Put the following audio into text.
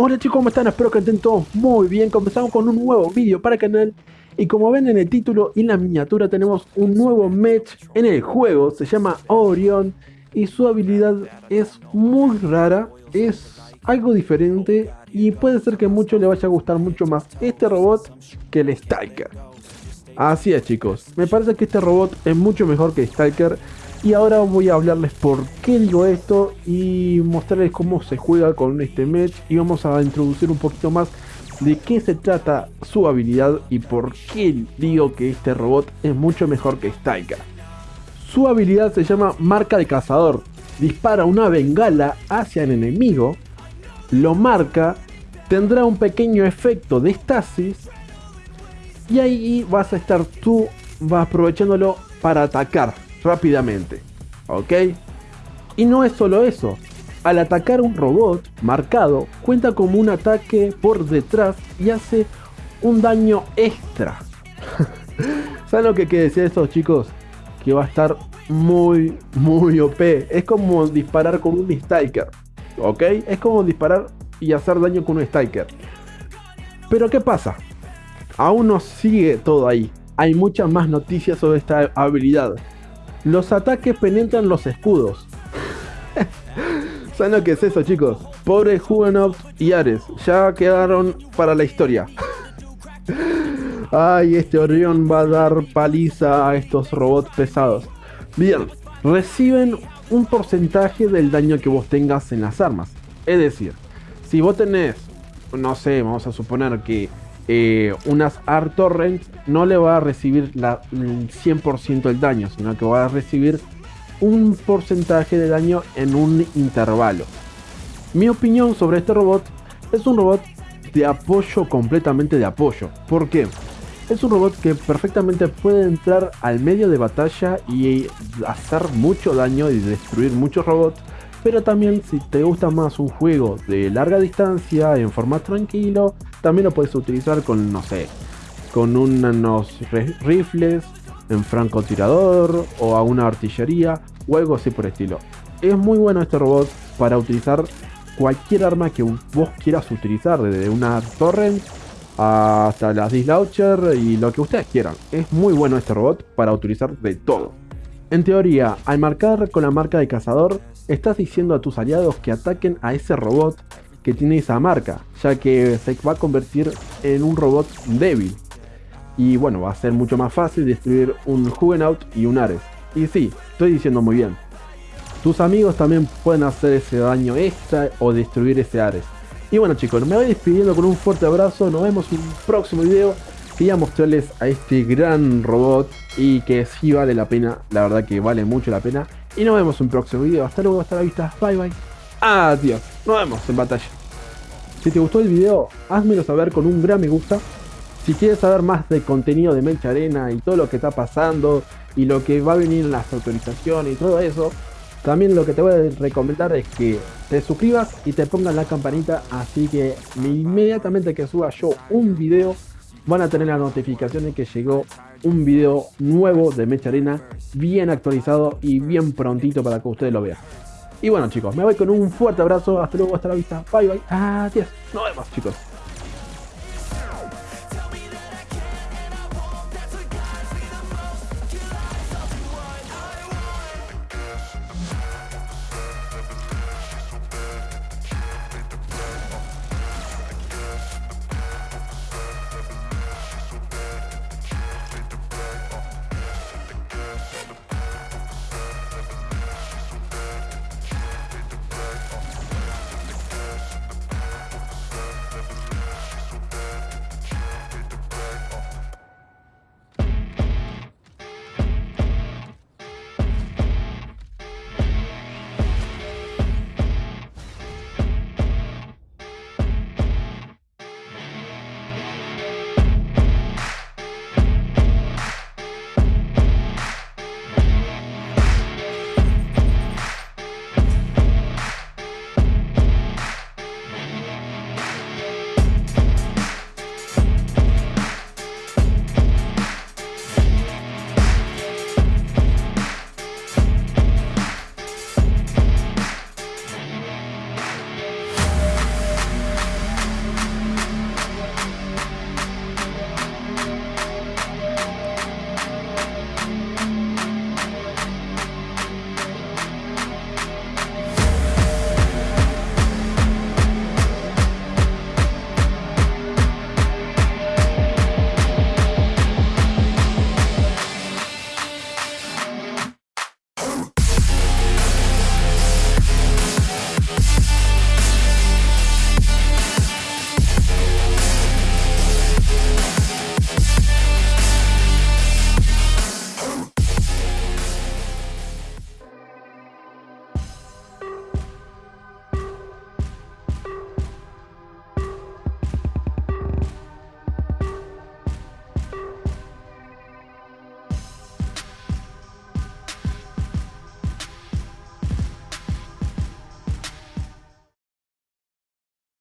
Hola chicos, ¿cómo están? Espero que estén todos muy bien. Comenzamos con un nuevo vídeo para el canal. Y como ven en el título y en la miniatura tenemos un nuevo match en el juego. Se llama Orion. Y su habilidad es muy rara. Es algo diferente. Y puede ser que a muchos les vaya a gustar mucho más este robot que el Stalker. Así es chicos. Me parece que este robot es mucho mejor que Stalker. Y ahora voy a hablarles por qué digo esto y mostrarles cómo se juega con este match y vamos a introducir un poquito más de qué se trata su habilidad y por qué digo que este robot es mucho mejor que Stalker. Su habilidad se llama marca de cazador. Dispara una bengala hacia el enemigo, lo marca, tendrá un pequeño efecto de estasis y ahí vas a estar tú aprovechándolo para atacar rápidamente. ¿Ok? Y no es solo eso. Al atacar un robot marcado, cuenta como un ataque por detrás y hace un daño extra. ¿Saben lo que quiere decir esto chicos? Que va a estar muy, muy OP. Es como disparar con un Striker. ¿Ok? Es como disparar y hacer daño con un Striker. Pero ¿qué pasa? Aún no sigue todo ahí. Hay muchas más noticias sobre esta habilidad. Los ataques penetran los escudos. ¿Saben lo que es eso, chicos? Pobre Huguenot y Ares, ya quedaron para la historia. Ay, este Orión va a dar paliza a estos robots pesados. Bien, reciben un porcentaje del daño que vos tengas en las armas. Es decir, si vos tenés, no sé, vamos a suponer que eh, unas Art Torrents no le va a recibir el 100% del daño, sino que va a recibir un porcentaje de daño en un intervalo. Mi opinión sobre este robot es un robot de apoyo completamente de apoyo. ¿Por qué? Es un robot que perfectamente puede entrar al medio de batalla y hacer mucho daño y destruir muchos robots pero también si te gusta más un juego de larga distancia en formato tranquilo, también lo puedes utilizar con, no sé, con unos rifles en francotirador o a una artillería o algo así por estilo. Es muy bueno este robot para utilizar cualquier arma que vos quieras utilizar, desde una torrent hasta las dislauncher y lo que ustedes quieran. Es muy bueno este robot para utilizar de todo. En teoría, al marcar con la marca de cazador, estás diciendo a tus aliados que ataquen a ese robot que tiene esa marca, ya que se va a convertir en un robot débil. Y bueno, va a ser mucho más fácil destruir un Juggernaut y un Ares. Y sí, estoy diciendo muy bien. Tus amigos también pueden hacer ese daño extra o destruir ese Ares. Y bueno chicos, me voy despidiendo con un fuerte abrazo, nos vemos en un próximo video. Quería mostrarles a este gran robot y que sí vale la pena, la verdad que vale mucho la pena. Y nos vemos en un próximo video. Hasta luego, hasta la vista. Bye bye. Adiós. Nos vemos en batalla. Si te gustó el video, házmelo saber con un gran me gusta. Si quieres saber más de contenido de Melcha Arena y todo lo que está pasando y lo que va a venir en las autorizaciones y todo eso, también lo que te voy a recomendar es que te suscribas y te pongas la campanita así que inmediatamente que suba yo un video van a tener la notificación de que llegó un video nuevo de Mecha Arena, bien actualizado y bien prontito para que ustedes lo vean. Y bueno chicos, me voy con un fuerte abrazo, hasta luego, hasta la vista, bye bye, adiós, nos vemos chicos.